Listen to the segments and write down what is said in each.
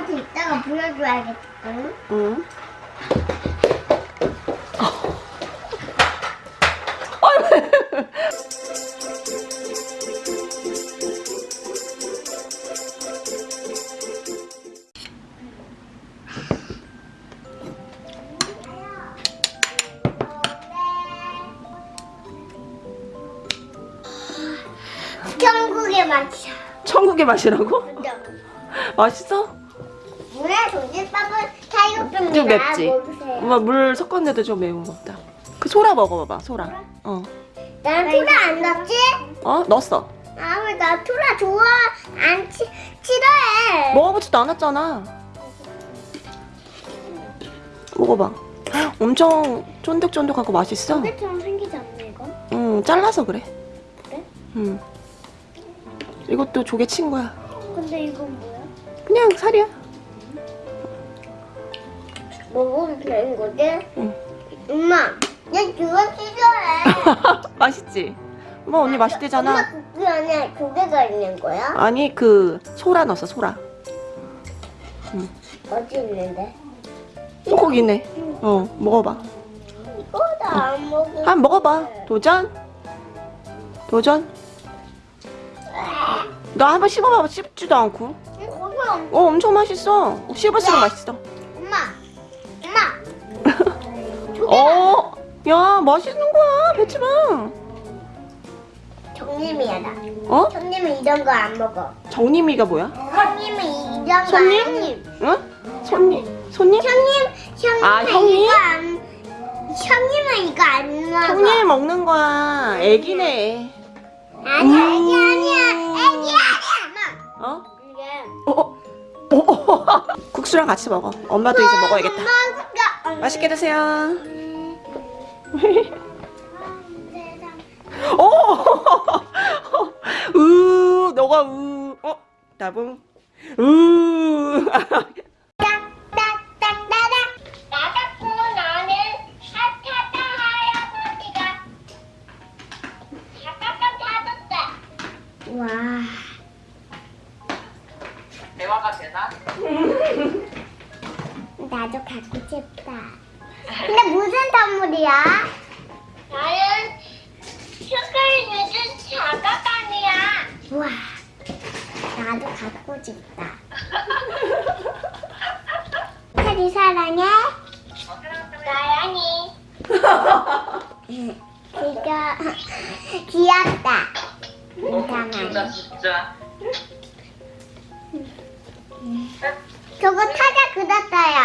엄마한테 이따가 보여줘야겠다. 응? 응. 천국의 맛이야. 천국의 맛이라고? 그죠? 맛있어? 물에 동집밥은 사육병이라 좀 맵지? 먹으세요. 엄마 물 섞었는데도 좀 매운 거 같다. 그 소라 먹어봐봐, 소라. 어. 난 토라 안 넣지? 어? 넣었어. 아, 왜나 토라 좋아? 안 치, 싫어해. 먹어보지도 않았잖아. 먹어봐. 엄청 쫀득쫀득하고 맛있어. 조개처럼 생기지 않나, 이거? 응, 잘라서 그래. 그래? 응. 이것도 조개 친구야. 근데 이건 뭐야? 그냥 살이야. 먹으면 되는 거지? 응. 엄마, 난 그거 싫어해. 맛있지? 뭐 언니 맛있대잖아. 엄마 국기 안에 조개가 있는 거야? 아니 그 소라 넣었어 소라. 어디 있는데? 어, 거기 있네. 어 먹어봐. 이거 다안 먹어. 한번 먹어봐. 도전. 도전. 너 한번 씹어봐봐. 씹지도 않고. 어 엄청 맛있어. 씹을수록 맛있어. 어. 야 맛있는 거야 배추랑. 정님이야 나. 어? 형님은 이런 거 안 먹어. 정림이가 뭐야? 형님은 이런 거 손님? 안. 응? 손님? 손님? 형님, 형님은 아, 형님? 이거 안. 형님은 이거 안 먹어. 형님 먹는 거야. 애기네. 아니 아니 음. 아니야. 애기 아니야. 엄마. 어? 이게. 어? 어? 국수랑 같이 먹어. 엄마도 이제 먹어야겠다. 맛있게 드세요. 오! 우, 너가 우. 어? 나봉. 타줬다. 와. 대화가 되나? 나도 갖고 싶다. 근데 무슨 선물이야? 나는 슈크림 늦은 자가감이야. 우와, 나도 갖고 싶다. 테리 사랑해. 사랑해. 이거 귀엽다. 이상하네. 귀엽다 진짜 저거 타자 그렸어요.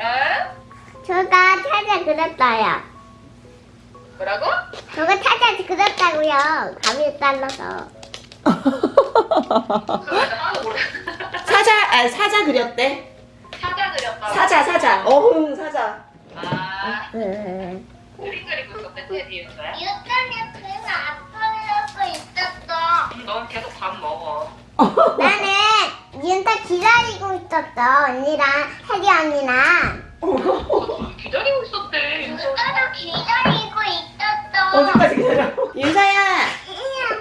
응? 저거 타자 그렸어요. 뭐라고? 저거 타자 그렸다고요. 감이 잘라서. 사자, 아, 사자 그렸대. 사자 그렸다고 사자, 사자. 어흥, 사자. 아 응. 그림 그리고 있었대 테디 윤서야? 유전에 그림 아빠라고 있었어. 음, 넌 계속 밥 먹어 나는 윤타 기다리고 있었어. 언니랑 혜리 언니랑. 있었어. 기다려? 윤서야,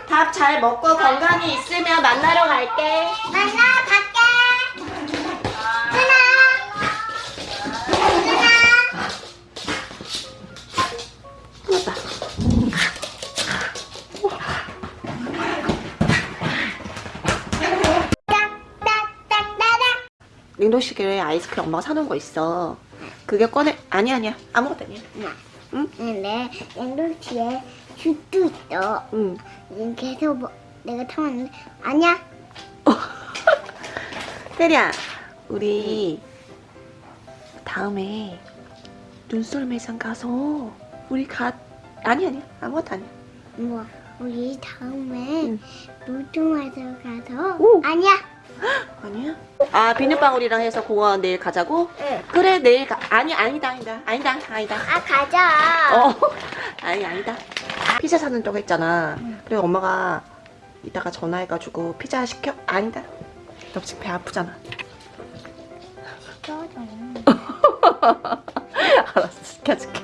밥 잘 먹고 건강히 있으면 만나러 갈게. 만나 갈게. 누나. 누나. 끝났다. 딱딱딱따닥. 냉동실에 아이스크림 엄마가 사놓은 거 있어. 그게 꺼내. 아니, 아니야. 아무것도 아니야. 응? 근데 냉동실에 슈도 있어. 응. 지금 계속 뭐, 내가 타왔는데 아니야. 테리야, 우리 다음에 눈썰 매장 가서 우리 가 아니 아니 아무것도 아니야. 뭐 우리 다음에 응. 놀토마서 가서 오. 아니야. 아니야? 아 비눗방울이랑 해서 공원 내일 가자고? 응. 그래 내일 가 아니 아니다 아니다 아니다 아니다. 아 가자. 어 아니 아니다. 피자 사는 쪽 했잖아. 그래 엄마가 이따가 전화해가지고 피자 시켜 아니다. 너 지금 배 아프잖아. 꺼져. 알았어 시켜줄게.